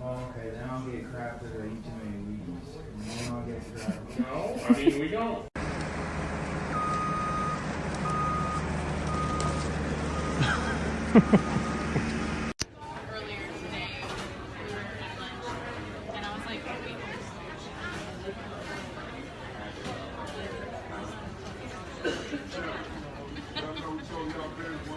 Okay, then I'll get crap that I eat too many weeds. And then I'll get crap. No, I mean, we don't. Earlier today, we were at lunch, and I was like, wait,